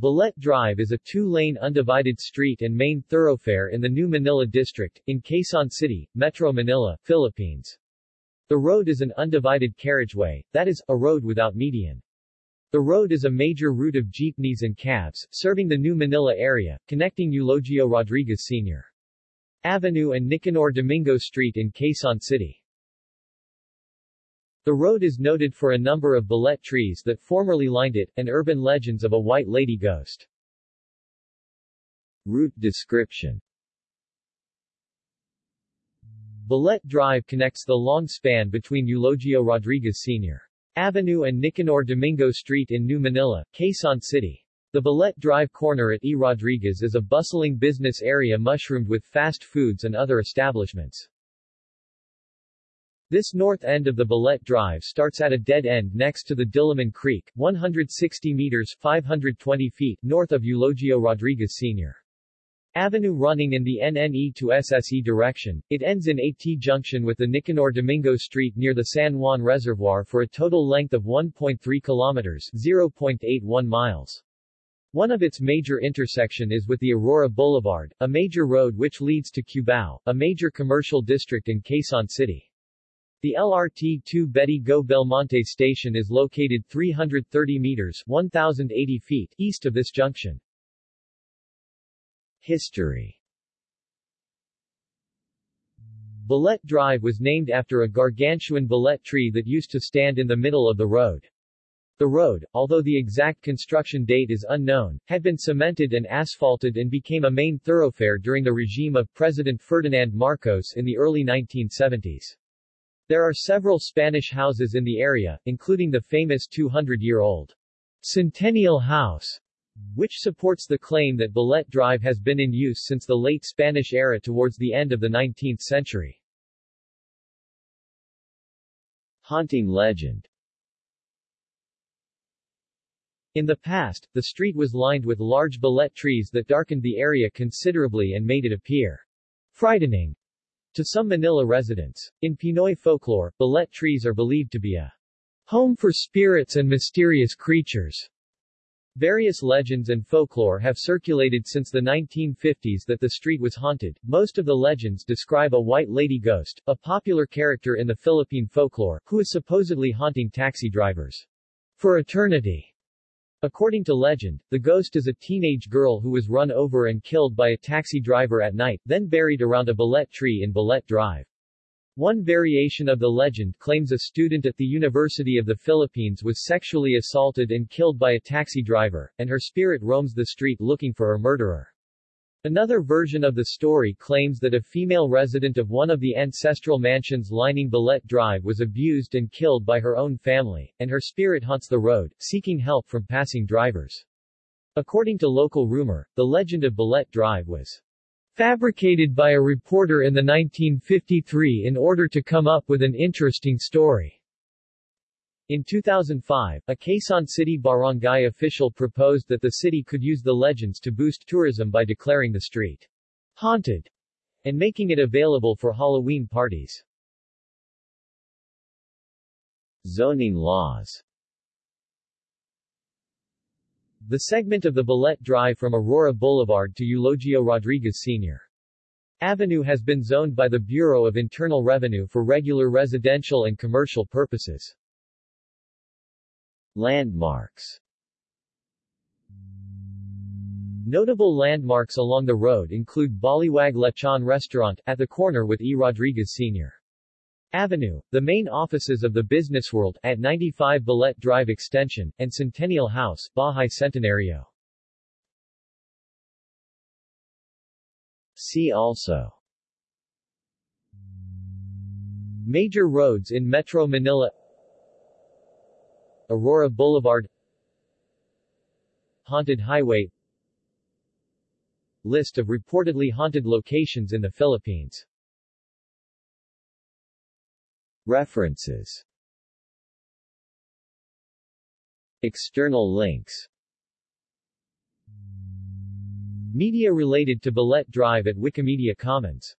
Balete Drive is a two-lane undivided street and main thoroughfare in the New Manila District, in Quezon City, Metro Manila, Philippines. The road is an undivided carriageway, that is, a road without median. The road is a major route of jeepneys and cabs, serving the New Manila area, connecting Eulogio Rodriguez Sr. Avenue and Nicanor Domingo Street in Quezon City. The road is noted for a number of balete trees that formerly lined it, and urban legends of a white lady ghost. Route description Balete Drive connects the long span between Eulogio Rodriguez Sr. Avenue and Nicanor Domingo Street in New Manila, Quezon City. The Balete Drive corner at E. Rodriguez is a bustling business area mushroomed with fast foods and other establishments. This north end of the Balete Drive starts at a dead end next to the Diliman Creek, 160 meters 520 feet north of Eulogio Rodriguez Sr. Avenue running in the NNE to SSE direction, it ends in a T-junction with the Nicanor Domingo Street near the San Juan Reservoir for a total length of 1.3 kilometers 0.81 miles. One of its major intersection is with the Aurora Boulevard, a major road which leads to Cubao, a major commercial district in Quezon City. The LRT-2 Betty Go Belmonte station is located 330 meters 1,080 feet east of this junction. History Balete Drive was named after a gargantuan balete tree that used to stand in the middle of the road. The road, although the exact construction date is unknown, had been cemented and asphalted and became a main thoroughfare during the regime of President Ferdinand Marcos in the early 1970s. There are several Spanish houses in the area, including the famous 200-year-old Centennial House, which supports the claim that Balete Drive has been in use since the late Spanish era towards the end of the 19th century. Haunting legend In the past, the street was lined with large balete trees that darkened the area considerably and made it appear frightening to some Manila residents. In Pinoy folklore, balete trees are believed to be a home for spirits and mysterious creatures. Various legends and folklore have circulated since the 1950s that the street was haunted. Most of the legends describe a white lady ghost, a popular character in the Philippine folklore, who is supposedly haunting taxi drivers for eternity. According to legend, the ghost is a teenage girl who was run over and killed by a taxi driver at night, then buried around a balete tree in Balete Drive. One variation of the legend claims a student at the University of the Philippines was sexually assaulted and killed by a taxi driver, and her spirit roams the street looking for her murderer. Another version of the story claims that a female resident of one of the ancestral mansions lining Balete Drive was abused and killed by her own family, and her spirit haunts the road, seeking help from passing drivers. According to local rumor, the legend of Balete Drive was fabricated by a reporter in the 1953 in order to come up with an interesting story. In 2005, a Quezon City barangay official proposed that the city could use the legends to boost tourism by declaring the street haunted and making it available for Halloween parties. Zoning laws The segment of the Balete Drive from Aurora Boulevard to Eulogio Rodriguez Sr. Avenue has been zoned by the Bureau of Internal Revenue for regular residential and commercial purposes. Landmarks Notable landmarks along the road include Baliwag Lechon Restaurant, at the corner with E. Rodriguez Sr. Avenue, the main offices of the Business World, at 95 Balete Drive Extension, and Centennial House, Bahay Centenario. See also Major roads in Metro Manila Aurora Boulevard Haunted Highway. List of reportedly haunted locations in the Philippines. References. External links. Media related to Balete Drive at Wikimedia Commons